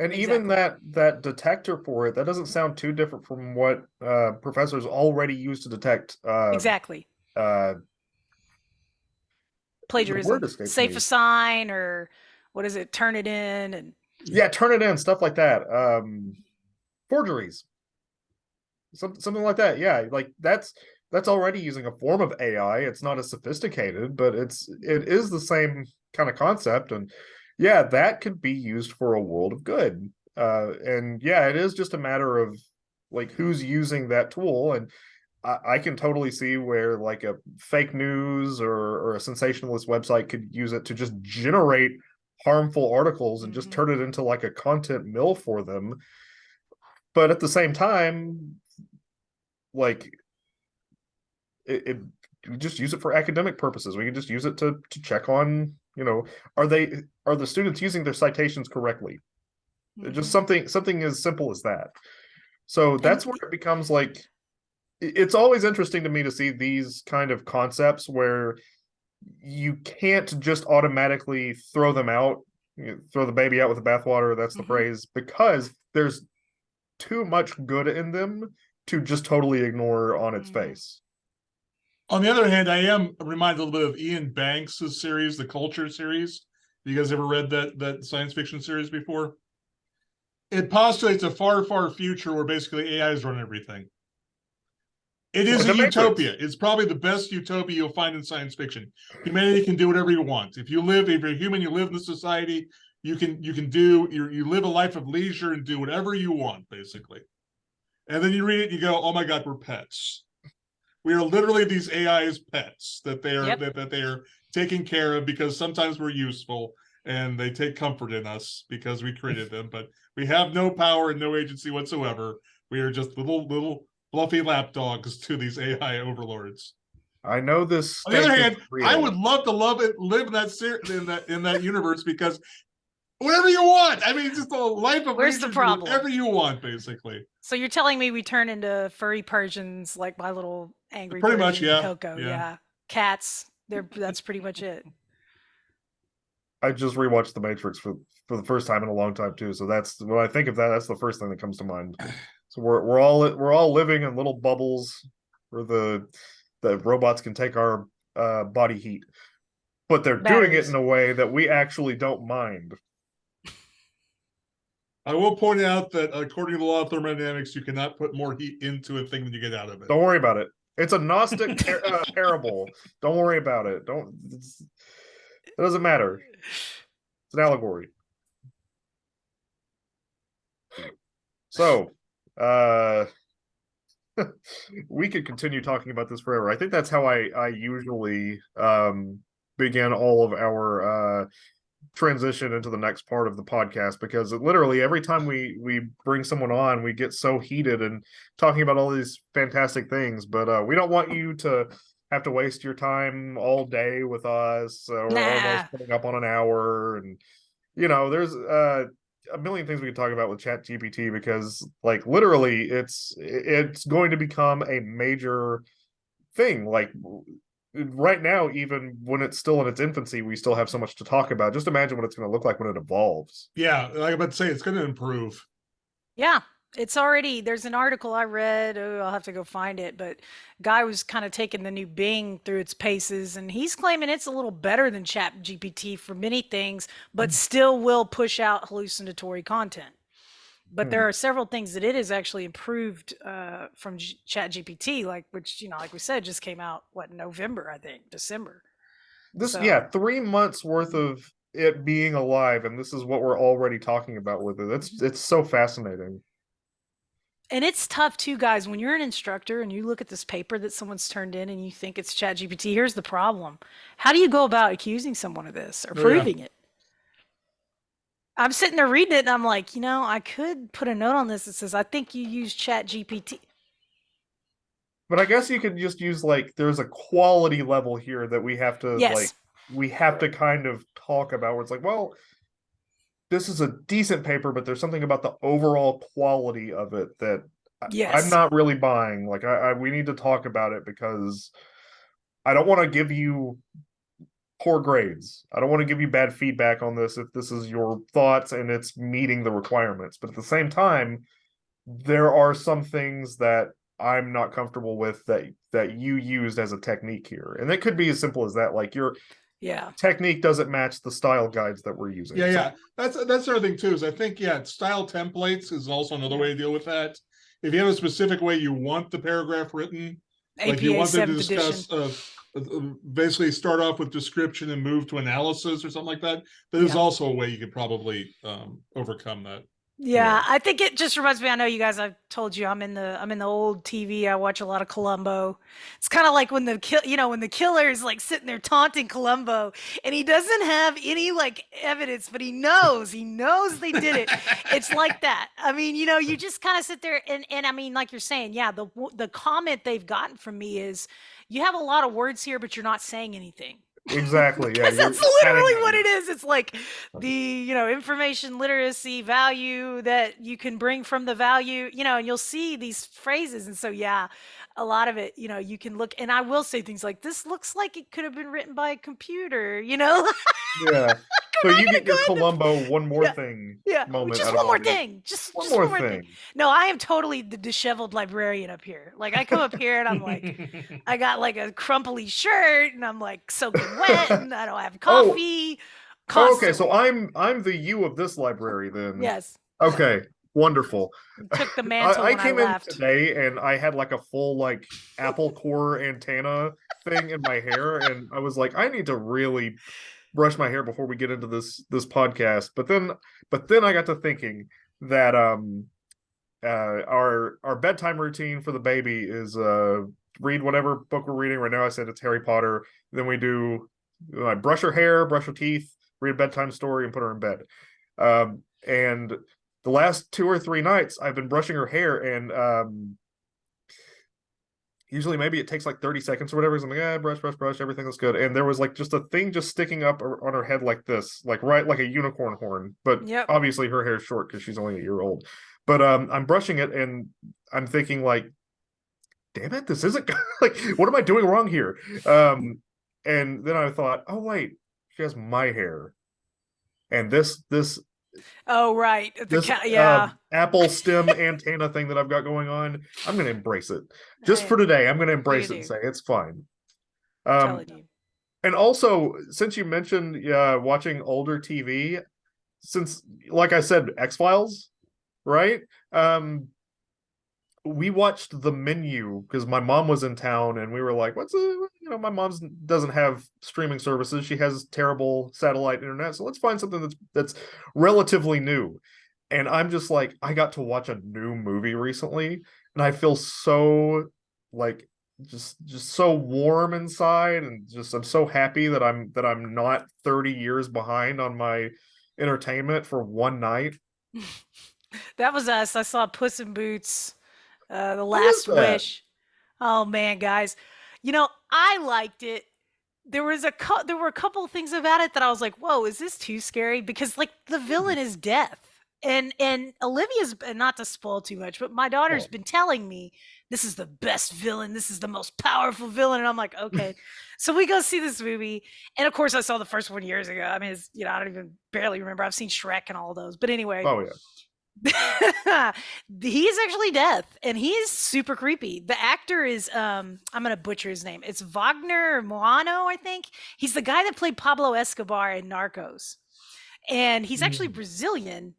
And even that that detector for it, that doesn't sound too different from what uh, professors already use to detect uh, exactly. uh, Plagiarism. SafeAssign or what is it? Turnitin and yeah, Turnitin, stuff like that. Um, forgeries, some, something like that. Yeah, like that's that's already using a form of AI. It's not as sophisticated, but it's it is the same kind of concept. And yeah, that could be used for a world of good. Uh, and yeah, it is just a matter of like who's using that tool and. I, I can totally see where like a fake news or, or a sensationalist website could use it to just generate harmful articles and just Mhm. turn it into like a content mill for them. But at the same time, like it, it we just use it for academic purposes. We can just use it to to check on, you know, are they are the students using their citations correctly? Just something something as simple as that. So that's where it becomes like it's always interesting to me to see these kind of concepts where you can't just automatically throw them out, throw the baby out with the bathwater, that's the Mhm. phrase, because there's too much good in them to just totally ignore on its Mhm. face. On the other hand, I am reminded a little bit of Iain Banks' series, the Culture series. You guys ever read that that science fiction series before? It postulates a far, far future where basically AIs run everything. It is a utopia. It's probably the best utopia you'll find in science fiction. Humanity can do whatever you want. If you live, if you're human, you live in the society, you can you can do you you live a life of leisure and do whatever you want, basically. And then you read it, and you go, "Oh my God, we're pets." We are literally these AIs pets that they are Yep. that, that they are taking care of because sometimes we're useful and they take comfort in us because we created them, but we have no power and no agency whatsoever. We are just little little fluffy lapdogs to these AI overlords. I know this. On the other hand, I would love to love it, live in that in that in that universe because whatever you want. I mean, just a life of Where's the problem? Whatever you want, basically. So you're telling me we turn into furry Persians like my little angry Pretty much, yeah, Coco, yeah. yeah. Cats. They're that's pretty much it. I just rewatched The Matrix for for the first time in a long time too. So that's when I think of that, that's the first thing that comes to mind. [sighs] So we're we're all we're all living in little bubbles where the the robots can take our uh, body heat, but they're doing it in a way that we actually don't mind. I will point out that according to the law of thermodynamics, you cannot put more heat into a thing than you get out of it. Don't worry about it. It's a Gnostic [laughs] par- uh, parable. Don't worry about it. Don't. It's, it doesn't matter. It's an allegory. So, uh, [laughs] we could continue talking about this forever. I think that's how I I usually um begin all of our uh transition into the next part of the podcast because it literally every time we we bring someone on we get so heated and talking about all these fantastic things but uh we don't want you to have to waste your time all day with us uh, we're Nah. almost coming up on an hour and you know there's uh a million things we could talk about with chat gpt because like literally it's it's going to become a major thing like right now even when it's still in its infancy we still have so much to talk about just imagine what it's going to look like when it evolves Yeah, like I'm about to say, it's going to improve. Yeah, it's already there's an article I read. Oh, I'll have to go find it, but guy was kind of taking the new Bing through its paces, and he's claiming it's a little better than Chat GPT for many things, but mm. still will push out hallucinatory content. But there Hmm. are several things that it has actually improved uh, from G- Chat GPT, like which you know, like we said, just came out what November, I think, December. this So- yeah three months worth of it being alive and this is what we're already talking about with it it's it's so fascinating And it's tough too, guys. When you're an instructor and you look at this paper that someone's turned in and you think it's ChatGPT, here's the problem. How do you go about accusing someone of this or Oh, yeah. proving it? I'm sitting there reading it and I'm like, you know, I could put a note on this that says, I think you use Chat GPT. but i guess you could just use like there's a quality level here that we have to Yes. like we have to kind of talk about where it's like well this is a decent paper but there's something about the overall quality of it that I- i'm not really buying like I, I we need to talk about it because i don't want to give you poor grades i don't want to give you bad feedback on this if this is your thoughts and it's meeting the requirements but at the same time there are some things that i'm not comfortable with that that you used as a technique here and it could be as simple as that like your Yeah. technique doesn't match the style guides that we're using Yeah, So- yeah. That's that's the other thing too. Is I think yeah, style templates is also another way to deal with that. If you have a specific way you want the paragraph written, like you want them to 7th edition. discuss, uh, uh, basically start off with description and move to analysis or something like that. That is Yeah. also a way you could probably um, overcome that. Yeah, I think it just reminds me. I know you guys. I've told you I'm in the I'm in the old TV. I watch a lot of Columbo. It's kind of like when the kill, you know, when the killer is like sitting there taunting Columbo, and he doesn't have any like evidence, but he knows he knows they did it. It's like [laughs] that. I mean, you know, you just kind of sit there and and I mean, like you're saying, yeah. The the comment they've gotten from me is, you have a lot of words here, but you're not saying anything. exactly. [laughs] Yeah, that's literally what it is. It's like the you know information literacy value that you can bring from the value, you know, and you'll see these phrases. And so yeah, a lot of it, you know, you can look and I will say things like this looks like it could have been written by a computer, you know? [laughs] Yeah. So you get your Columbo one [laughs] more Yeah, thing yeah. moment. just one more thing. Just One just more one more thing. thing. No, I am totally the disheveled librarian up here. Like I come up here and I'm like I [laughs] got like a crumply shirt and I'm like soaking wet and I don't have Oh. coffee. Oh, okay, so. I'm I'm the you of this library then. yes, Okay. Wonderful. took the [laughs] mantle I, I came I in today and I had like a full like Apple Core antenna thing in my hair, and I was like, I need to really brush my hair before we get into this this podcast. But then, but then I got to thinking that um uh our our bedtime routine for the baby is uh read whatever book we're reading right now. I said it's Harry Potter. Then we do I brush her hair, brush her teeth, read a bedtime story, and put her in bed. Um, and the last two or three nights I've been brushing her hair and um usually maybe it takes like 30 seconds or whatever. So I'm like, ah, brush, brush, brush, everything looks good. And there was like just a thing just sticking up on her head like this, like right like a unicorn horn. But Yep. obviously her hair's short because she's only a year old. But um I'm brushing it and I'm thinking like, damn it, this isn't [laughs] like what am I doing wrong here? Um and then I thought, oh wait, she has my hair. And this this Oh right, the this ca- uh, yeah. apple [laughs] stem antenna thing that I've got going on, I'm gonna embrace it. Just I for today, I'm gonna embrace it and say it's fine. Um, and also, since you mentioned uh, watching older TV, since like I said, X Files, right? Um, we watched the menu because my mom was in town, and we were like, "What's a you know?" My mom's doesn't have streaming services; she has terrible satellite internet. So let's find something that's that's relatively new. And I'm just like, I got to watch a new movie recently, and I feel so like just just so warm inside and just I'm so happy that I'm that I'm not 30 years behind on my entertainment for one night. [laughs] That was us. I saw Puss in Boots, uh, The Last? Wish. Oh man, guys, you know I liked it. There was a cou- there were a couple of things about it that I was like, "Whoa, is this too scary?" Because like the villain is death, and and Olivia's not to spoil too much, but my daughter's Well. been telling me this is the best villain, this is the most powerful villain, and I'm like, [laughs] okay. so we go see this movie, and of course I saw the first one years ago. I mean, it's, you know, I don't even barely remember. I've seen Shrek and all those, but anyway, Oh yeah. [laughs] he's actually death and he's super creepy. The actor is um i'm gonna butcher his name. It's wagner moano i think. He's the guy that played pablo escobar in narcos. And he's actually Mm. brazilian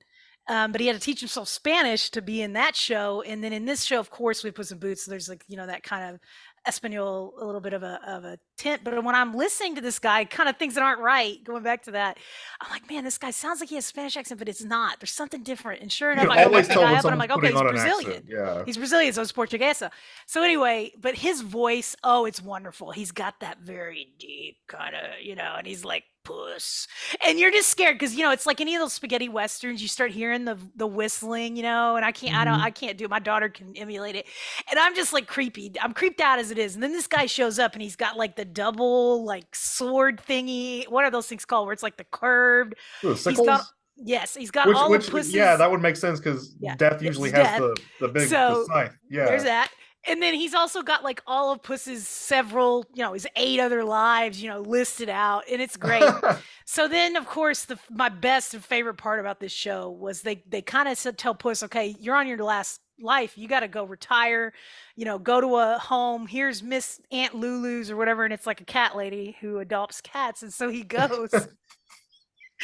um, but he had to teach himself spanish to be in that show. And then in this show of course we put some boots. So there's like you know that kind of espanol a little bit of a of a tint but when i'm listening to this guy kind of things that aren't right going back to that i'm like man this guy sounds like he has spanish accent but it's not there's something different and sure You enough can i always tell the guy up and i'm like okay he's brazilian. Yeah. He's Brazilian, so it's Portuguesa. So anyway, but his voice, oh, it's wonderful. He's got that very deep kind of, you know, and he's like puss, and you're just scared because you know it's like any of those spaghetti westerns. You start hearing the the whistling, you know, and I can't, I don't, Mhm. I can't do it. My daughter can emulate it, and I'm just like creepy. I'm creeped out as it is, and then this guy shows up and he's got like the double like sword thingy. What are those things called? Where it's like the curved. Ooh, He's got yes, he's got Which, all which the pusses. yeah, that would make sense because Yeah, death usually has death. the the big So, the scythe. Yeah. There's that. And then he's also got like all of Puss's several, you know, his eight other lives, you know, listed out, and it's great. [laughs] so then, of course, the my best and favorite part about this show was they they kind of said tell Puss, okay, you're on your last life, you got to go retire, you know, go to a home. Here's Miss Aunt Lulu's or whatever, and it's like a cat lady who adopts cats, and so he goes. [laughs]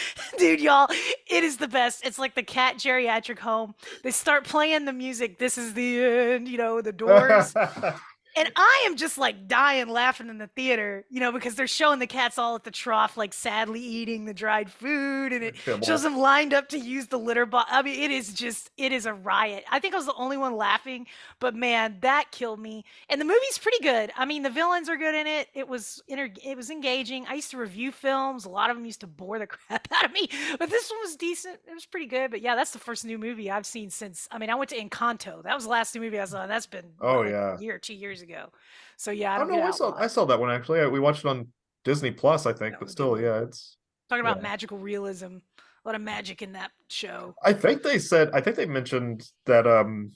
[laughs] Dude, y'all, it is the best. It's like the cat geriatric home. They start playing the music. This is the end, you know, the doors. [laughs] And I am just like dying laughing in the theater, you know, because they're showing the cats all at the trough, like sadly eating the dried food, and it shows them lined up to use the litter box. I mean, it is just, it is a riot. I think I was the only one laughing, but man, that killed me. And the movie's pretty good. I mean, the villains are good in it. It was inter- it was engaging. I used to review films. A lot of them used to bore the [laughs] crap out of me, but this one was decent. It was pretty good. But yeah, that's the first new movie I've seen since. I mean, I went to Encanto. That was the last new movie I saw. and That's been Oh, like yeah. a year, two years ago. So yeah, I Oh don't no, I saw. I saw that one actually. I- We watched it on Disney Plus, I think, That but still, yeah, it's. Talking about Yeah. magical realism. A lot of magic in that show. I think they said. I think they mentioned that um,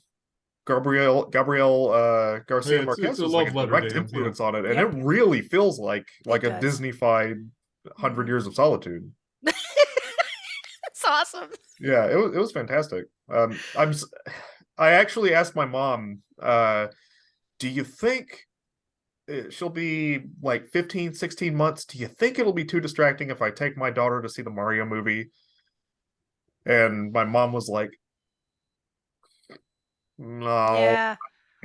Gabriel Gabriel uh, Garcia Yeah, Marquez it's a was like a letter direct to him, yeah. influence on it, and Yep. it really feels like like a does. Disney-fied Hundred. Years of Solitude. [laughs] That's awesome. Yeah, it was it was fantastic. Um, I'm [sighs] I actually asked my mom, uh, do you think uh, she'll be like 15, 16 months? Do you think it'll be too distracting if I take my daughter to see the Mario movie? And my mom was like, No, yeah.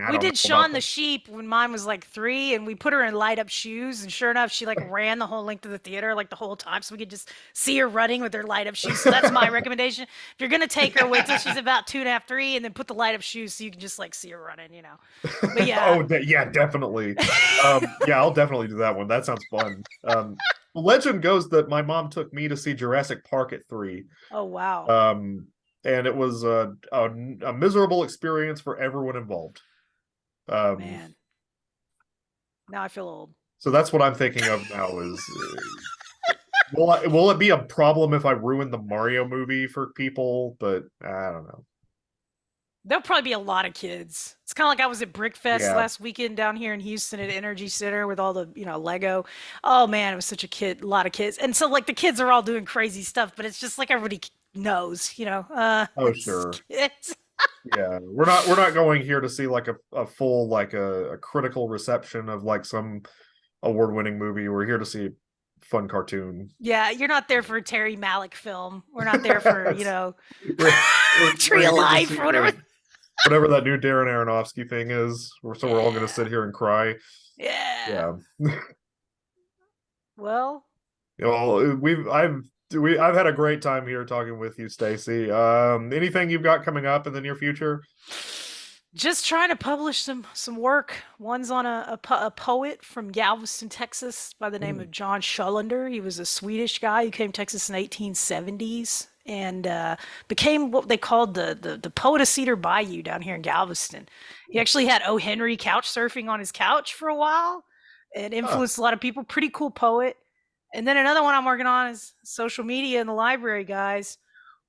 I we did Shaun the. Sheep when mine was like three, and we put her in light up shoes, and sure enough, she like ran the whole length of the theater like the whole time, so we could just see her running with her light up shoes. So that's my recommendation. If you're gonna take her, wait till she's about two and a half, three, and then put the light up shoes so you can just like see her running, you know. But [laughs] yeah. oh, de- yeah, definitely. um, yeah, I'll definitely do that one. That sounds fun. Um, legend goes that my mom took me to see Jurassic Park at three. Oh wow. um and it was a, a, a miserable experience for everyone involved um Man. Now I feel old. so that's what i'm thinking of now is uh, will I, will it be a problem if i ruin the mario movie for people but i don't know There'll probably be a lot of kids. It's kind of like I was at Brickfest Yeah. last weekend down here in Houston at NRG Center with all the, you know, Lego. Oh man, it was such a kid, a lot of kids. And so like the kids are all doing crazy stuff, but it's just like everybody knows, you know. Uh Oh, [laughs] sure. kids. Yeah we're not we're not going here to see like a, a full like a, a critical reception of like some award-winning movie we're here to see a fun cartoon Yeah, you're not there for a Terry Malick film. We're not there for, you [laughs] know, We're- we're- [laughs] Tree Life or whatever. whatever that new darren aronofsky thing is we're- so we're all going to sit here and cry Yeah. yeah [laughs] Well, Well, we've I've we I've had a great time here talking with you, Stacy. Um, anything you've got coming up in the near future? just trying to publish some some work. One's on a, a, po- a poet from Galveston, Texas, by the name Mm. of John Sjolander. He was a Swedish guy who came to Texas in the 1870s and uh, became what they called the, the the poet of Cedar Bayou down here in Galveston. He actually had O. Henry couch surfing on his couch for a while, and influenced a lot of people. Pretty cool poet. And then another one I'm working on is social media in the library, guys.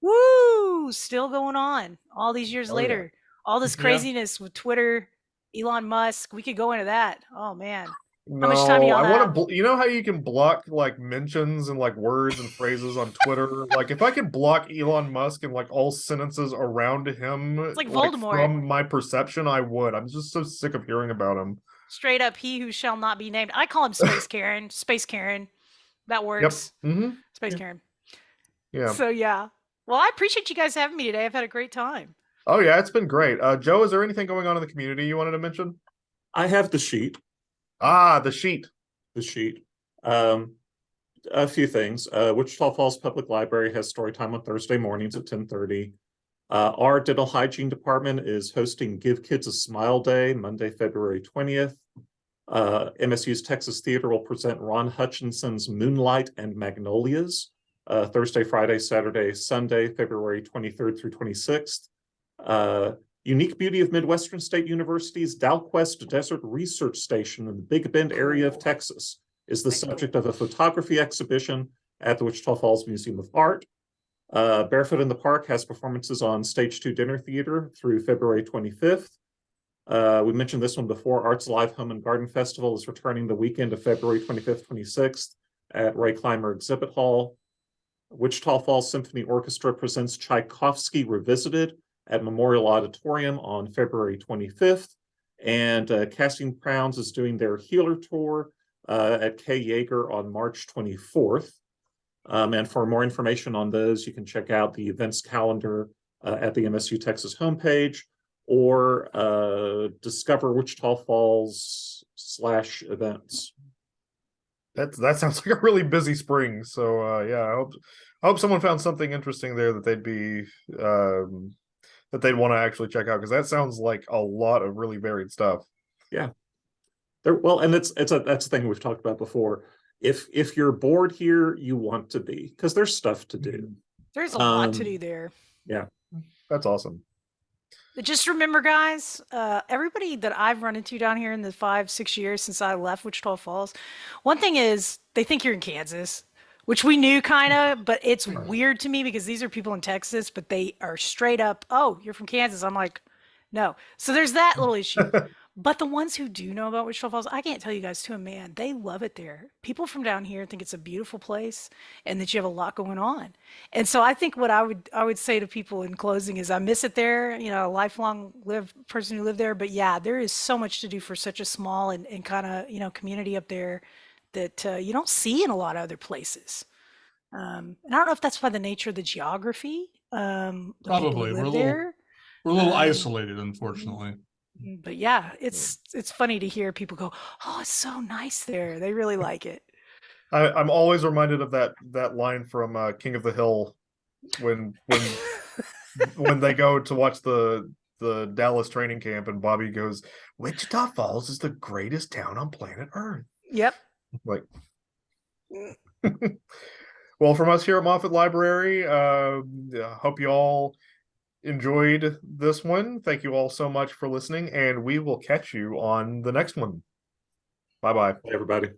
Woo! Still going on all these years Oh, yeah. later. All this [laughs] Yeah. craziness with Twitter, Elon Musk. We could go into that. Oh man. No, much time y'all I want to. You know how you can block like mentions and like words and phrases on Twitter. like if I could block Elon Musk and like all sentences around him, like Voldemort. from my perception, I would. I'm just so sick of hearing about him. Straight up, he who shall not be named. I call him Space Karen. Space Karen. That Yep. Mm -hmm. Space Yeah. Karen. Yeah. So yeah. Well, I appreciate you guys having me today. I've had a great time. Oh yeah, it's been great. Uh, Joe, is there anything going on in the community you wanted to mention? I have the sheet. Ah, the sheet. the sheet. Um, a few things. Uh, Wichita Falls Public Library has story time on Thursday mornings at ten thirty. Uh, our dental hygiene department is hosting Give Kids a Smile Day, Monday, February twentieth. Uh, MSU's Texas Theater will present Ron Hutchinson's Moonlight and Magnolias, uh, Thursday, Friday, Saturday, Sunday, February twenty-third through twenty-sixth. Uh, Unique beauty of Midwestern State University's Dalquest Desert Research Station in the Big Bend area of Texas is the subject of a photography exhibition at the Wichita Falls Museum of Art. Uh, Barefoot in the Park has performances on Stage Two Dinner Theater through February twenty-fifth. Uh, we mentioned this one before. Arts Alive Home and Garden Festival is returning the weekend of February twenty-fifth, twenty-sixth at Ray Clymer Exhibit Hall. Wichita Falls Symphony Orchestra presents Tchaikovsky Revisited at Memorial Auditorium on February twenty-fifth. And uh, Casting Crowns is doing their Healer Tour uh, at Kay Yeager on March twenty-fourth. Um, and for more information on those, you can check out the events calendar uh, at the MSU Texas homepage or uh, discover Wichita Falls slash events. That's that sounds [laughs] like a really busy spring. So uh yeah, I hope I hope someone found something interesting there that they'd be um that they'd want to actually check out because that sounds like a lot of really varied stuff. Yeah, there, well, and it's it's a that's the thing we've talked about before. If if you're bored here, you want to be because there's stuff to do. There's a lot to Um, do there. Yeah, that's awesome. Just remember, guys, uh, everybody that I've run into down here in the five, six years since I left Wichita Falls, one thing is they think you're in Kansas, which we knew kind of, but it's Right. weird to me because these are people in Texas, but they are straight up, oh, you're from Kansas. I'm like, no. So there's that little issue. [laughs] But the ones who do know about Wichita Falls, I can't tell you guys to a man, they love it there. People from down here think it's a beautiful place and that you have a lot going on. And so I think what I would I would say to people in closing is I miss it there, you know, a lifelong live person who lived there. But yeah, there is so much to do for such a small and, and kind of, you know, community up there that uh, you don't see in a lot of other places. Um, and I don't know if that's by the nature of the geography. Um, Probably. We're a little- there. We're a little Um, isolated, unfortunately. Mm, But yeah, it's it's funny to hear people go, "Oh, it's so nice there." They really like it. I, I'm always reminded of that that line from uh, King of the Hill when when when they go to watch the the Dallas training camp and Bobby goes, Wichita Falls is the greatest town on planet Earth. Yep. Like [laughs] well from us here at Moffett Library, uh I hope you all enjoyed this one. Thank you all so much for listening, and we will catch you on the next one. Bye bye. Everybody.